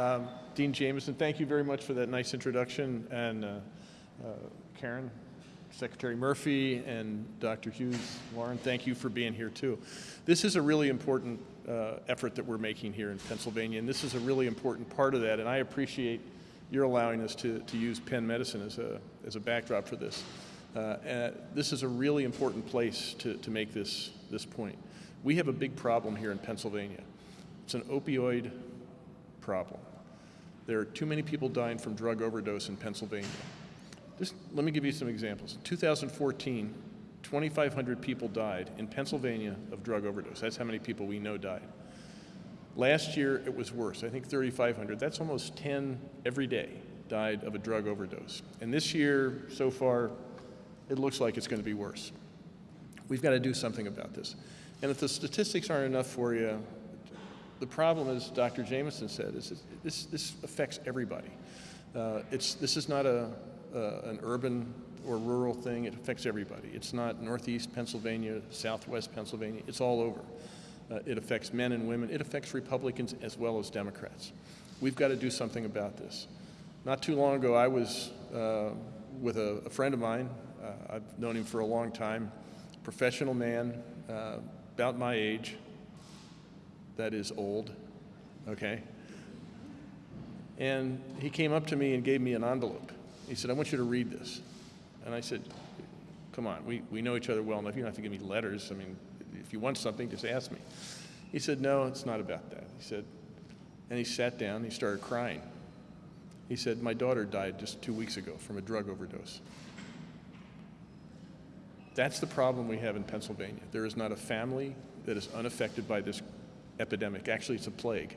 Um, Dean Jameson, thank you very much for that nice introduction. And uh, uh, Karen, Secretary Murphy, and Dr. Hughes, Lauren, thank you for being here too. This is a really important uh, effort that we're making here in Pennsylvania, and this is a really important part of that, and I appreciate your allowing us to, to use Penn Medicine as a, as a backdrop for this. Uh, this is a really important place to, to make this, this point. We have a big problem here in Pennsylvania. It's an opioid problem. There are too many people dying from drug overdose in Pennsylvania. Just let me give you some examples. In 2014, 2,500 people died in Pennsylvania of drug overdose. That's how many people we know died. Last year, it was worse. I think 3,500. That's almost 10 every day died of a drug overdose. And this year, so far, it looks like it's going to be worse. We've got to do something about this. And if the statistics aren't enough for you, the problem, as Dr. Jameson said, is this, this affects everybody. Uh, it's, this is not a, uh, an urban or rural thing. It affects everybody. It's not northeast Pennsylvania, southwest Pennsylvania. It's all over. Uh, it affects men and women. It affects Republicans as well as Democrats. We've got to do something about this. Not too long ago, I was uh, with a, a, friend of mine. Uh, I've known him for a long time, professional man, uh, about my age. That is old, okay? And he came up to me and gave me an envelope. He said, I want you to read this. And I said, come on, we, we know each other well enough. You don't have to give me letters. I mean, if you want something, just ask me. He said, no, it's not about that. He said, and he sat down, he started crying. He said, my daughter died just two weeks ago from a drug overdose. That's the problem we have in Pennsylvania. There is not a family that is unaffected by this epidemic. Actually, it's a plague.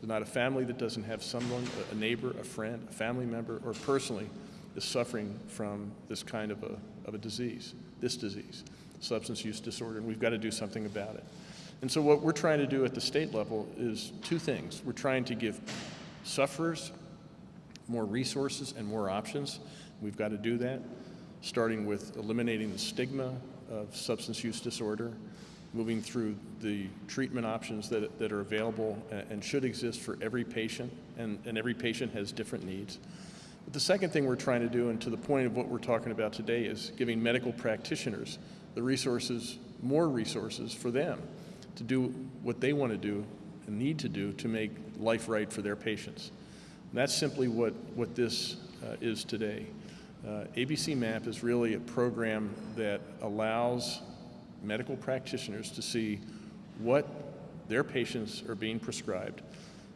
There's not a family that doesn't have someone, a neighbor, a friend, a family member, or personally is suffering from this kind of a, of a disease, this disease, substance use disorder, and we've got to do something about it. And so what we're trying to do at the state level is two things. We're trying to give sufferers more resources and more options. We've got to do that, starting with eliminating the stigma of substance use disorder, moving through the treatment options that, that are available and, should exist for every patient, and, and every patient has different needs. But the second thing we're trying to do, and to the point of what we're talking about today, is giving medical practitioners the resources, more resources for them to do what they want to do and need to do to make life right for their patients. And that's simply what, what this uh, is today. Uh, ABC MAP is really a program that allows medical practitioners to see what their patients are being prescribed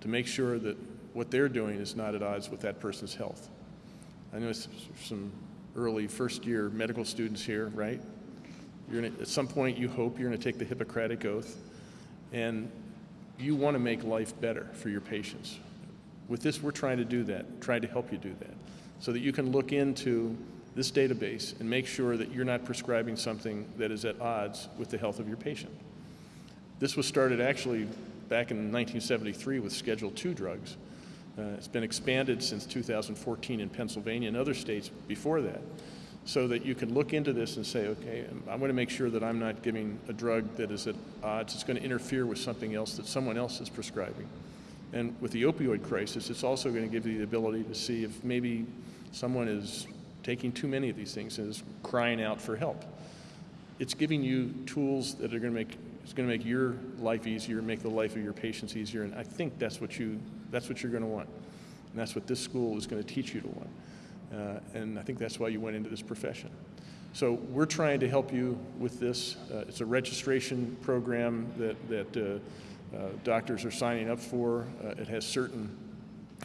to make sure that what they're doing is not at odds with that person's health. I know some early first year medical students here, right? You're gonna, at some point you hope you're going to take the Hippocratic Oath and you want to make life better for your patients. With this, we're trying to do that, trying to help you do that, so that you can look into this database and make sure that you're not prescribing something that is at odds with the health of your patient. This was started actually back in 1973 with Schedule II drugs. Uh, it's been expanded since 2014 in Pennsylvania and other states before that so that you can look into this and say, okay, I'm going to make sure that I'm not giving a drug that is at odds. It's going to interfere with something else that someone else is prescribing. And with the opioid crisis, it's also going to give you the ability to see if maybe someone is taking too many of these things is crying out for help. It's giving you tools that are going to make it's going to make your life easier, make the life of your patients easier, and I think that's what you that's what you're going to want, and that's what this school is going to teach you to want, uh, and I think that's why you went into this profession. So we're trying to help you with this. Uh, it's a registration program that that uh, uh doctors are signing up for. Uh, it has certain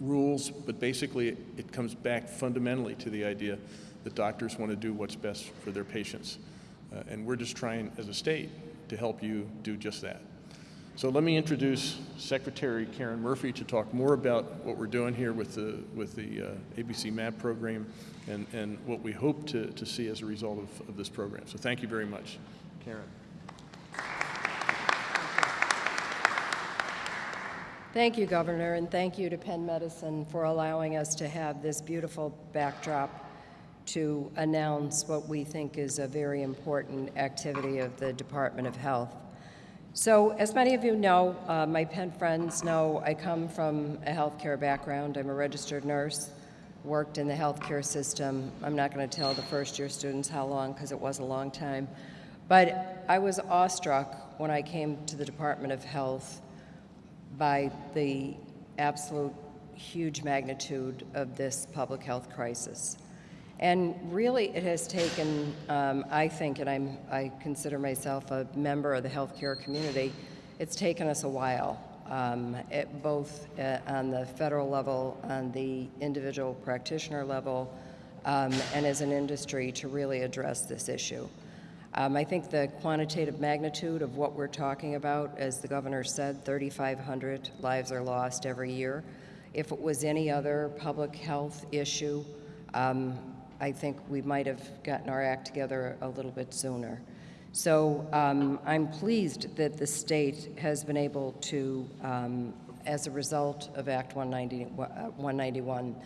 rules, but basically it comes back fundamentally to the idea that doctors want to do what's best for their patients. Uh, and we're just trying, as a state, to help you do just that. So let me introduce Secretary Karen Murphy to talk more about what we're doing here with the, with the uh, ABC MAP program and, and what we hope to, to see as a result of, of this program. So thank you very much. Karen. Thank you, Governor, and thank you to Penn Medicine for allowing us to have this beautiful backdrop to announce what we think is a very important activity of the Department of Health. So, as many of you know, uh, my Penn friends know, I come from a healthcare background. I'm a registered nurse, worked in the healthcare system. I'm not going to tell the first year students how long because it was a long time. But I was awestruck when I came to the Department of Health by the absolute huge magnitude of this public health crisis. And really, it has taken, um, I think, and I'm, I consider myself a member of the healthcare community, it's taken us a while, um, both uh, on the federal level, on the individual practitioner level, um, and as an industry to really address this issue. Um, I think the quantitative magnitude of what we're talking about, as the governor said, 3,500 lives are lost every year. If it was any other public health issue, um, I think we might have gotten our act together a little bit sooner. So um, I'm pleased that the state has been able to, um, as a result of Act 190, uh, 191,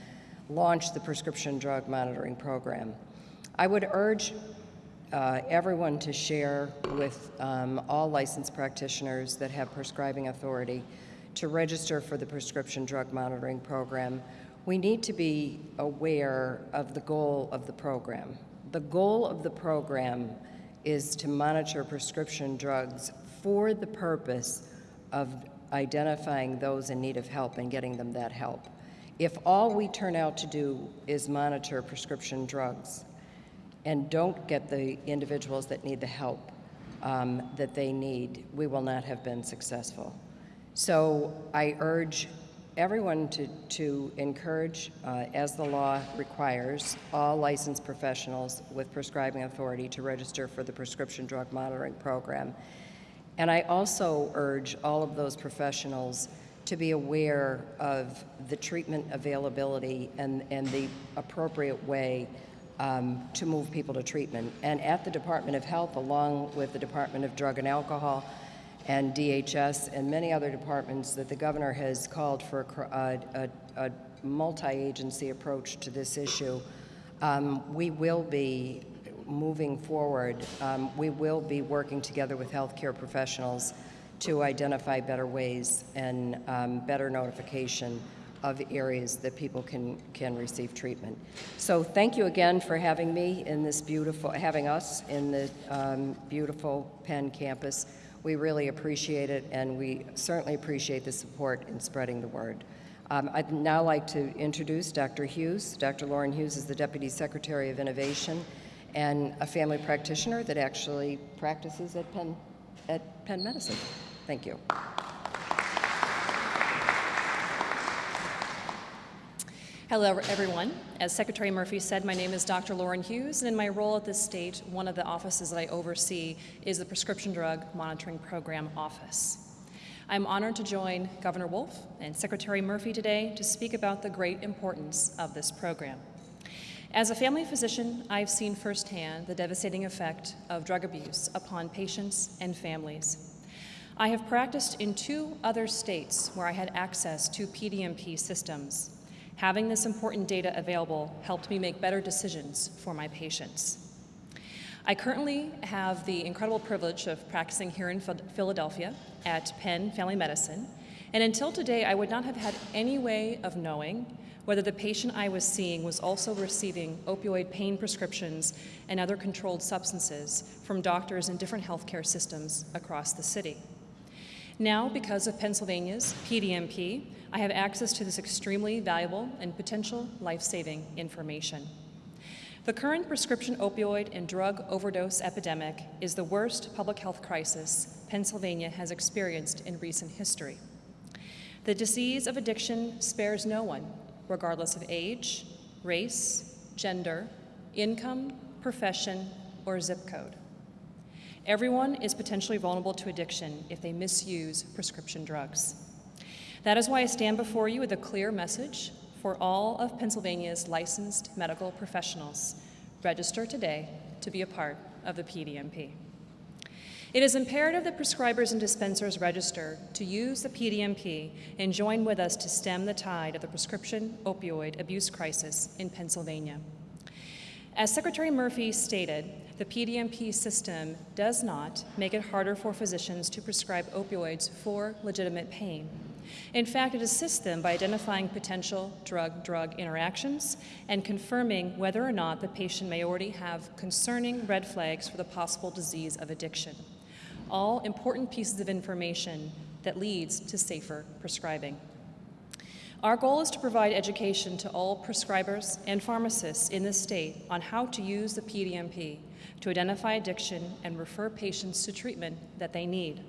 launch the prescription drug monitoring program. I would urge uh, everyone to share with um, all licensed practitioners that have prescribing authority to register for the prescription drug monitoring program we need to be aware of the goal of the program. The goal of the program is to monitor prescription drugs for the purpose of identifying those in need of help and getting them that help. If all we turn out to do is monitor prescription drugs and don't get the individuals that need the help um, that they need, we will not have been successful. So I urge everyone to, to encourage, uh, as the law requires, all licensed professionals with prescribing authority to register for the prescription drug monitoring program. And I also urge all of those professionals to be aware of the treatment availability and, and the appropriate way um, to move people to treatment. And at the Department of Health, along with the Department of Drug and Alcohol, and DHS and many other departments that the governor has called for a, a, a multi-agency approach to this issue. Um, we will be moving forward. Um, we will be working together with healthcare professionals to identify better ways and um, better notification of areas that people can, can receive treatment. So thank you again for having me in this beautiful, having us in the um, beautiful Penn campus. We really appreciate it, and we certainly appreciate the support in spreading the word. Um, I'd now like to introduce Dr. Hughes. Dr. Lauren Hughes is the Deputy Secretary of Innovation and a family practitioner that actually practices at Penn, at Penn Medicine. Thank you. Hello, everyone. As Secretary Murphy said, my name is Dr. Lauren Hughes, and in my role at this state, one of the offices that I oversee is the Prescription Drug Monitoring Program Office. I'm honored to join Governor Wolf and Secretary Murphy today to speak about the great importance of this program. As a family physician, I've seen firsthand the devastating effect of drug abuse upon patients and families. I have practiced in two other states where I had access to PDMP systems Having this important data available helped me make better decisions for my patients. I currently have the incredible privilege of practicing here in Philadelphia at Penn Family Medicine, and until today, I would not have had any way of knowing whether the patient I was seeing was also receiving opioid pain prescriptions and other controlled substances from doctors in different healthcare systems across the city. Now, because of Pennsylvania's PDMP, I have access to this extremely valuable and potential life-saving information. The current prescription opioid and drug overdose epidemic is the worst public health crisis Pennsylvania has experienced in recent history. The disease of addiction spares no one, regardless of age, race, gender, income, profession, or zip code. Everyone is potentially vulnerable to addiction if they misuse prescription drugs. That is why I stand before you with a clear message for all of Pennsylvania's licensed medical professionals. Register today to be a part of the PDMP. It is imperative that prescribers and dispensers register to use the PDMP and join with us to stem the tide of the prescription opioid abuse crisis in Pennsylvania. As Secretary Murphy stated, the PDMP system does not make it harder for physicians to prescribe opioids for legitimate pain. In fact, it assists them by identifying potential drug drug interactions and confirming whether or not the patient may already have concerning red flags for the possible disease of addiction. All important pieces of information that leads to safer prescribing. Our goal is to provide education to all prescribers and pharmacists in the state on how to use the PDMP to identify addiction and refer patients to treatment that they need.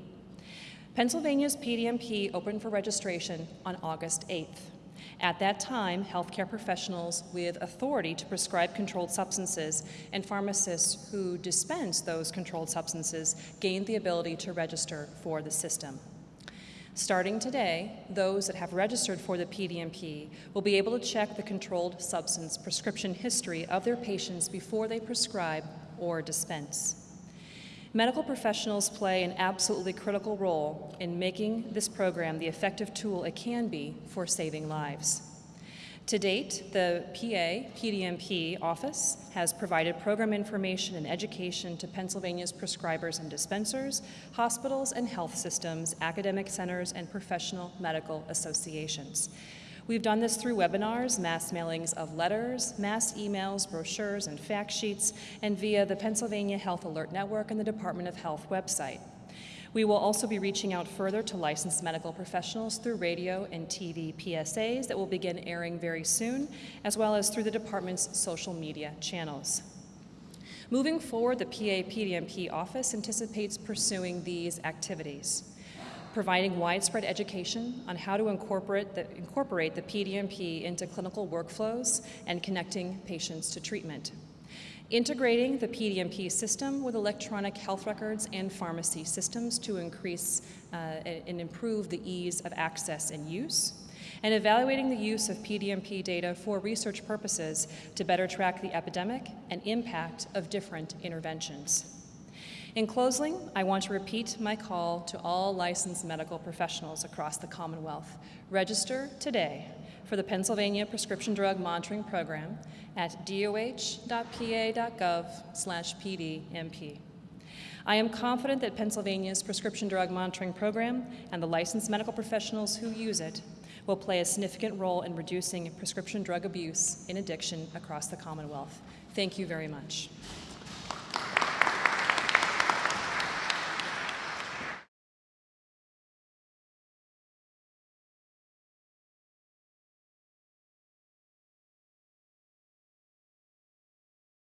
Pennsylvania's PDMP opened for registration on August 8th. At that time, healthcare professionals with authority to prescribe controlled substances and pharmacists who dispense those controlled substances gained the ability to register for the system. Starting today, those that have registered for the PDMP will be able to check the controlled substance prescription history of their patients before they prescribe or dispense. Medical professionals play an absolutely critical role in making this program the effective tool it can be for saving lives. To date, the PA PDMP office has provided program information and education to Pennsylvania's prescribers and dispensers, hospitals and health systems, academic centers, and professional medical associations. We've done this through webinars, mass mailings of letters, mass emails, brochures, and fact sheets, and via the Pennsylvania Health Alert Network and the Department of Health website. We will also be reaching out further to licensed medical professionals through radio and TV PSAs that will begin airing very soon, as well as through the department's social media channels. Moving forward, the PA PDMP office anticipates pursuing these activities providing widespread education on how to incorporate the, incorporate the PDMP into clinical workflows and connecting patients to treatment. Integrating the PDMP system with electronic health records and pharmacy systems to increase uh, and improve the ease of access and use. And evaluating the use of PDMP data for research purposes to better track the epidemic and impact of different interventions. In closing, I want to repeat my call to all licensed medical professionals across the Commonwealth. Register today for the Pennsylvania Prescription Drug Monitoring Program at doh.pa.gov/pdmp. I am confident that Pennsylvania's prescription drug monitoring program and the licensed medical professionals who use it will play a significant role in reducing prescription drug abuse in addiction across the Commonwealth. Thank you very much.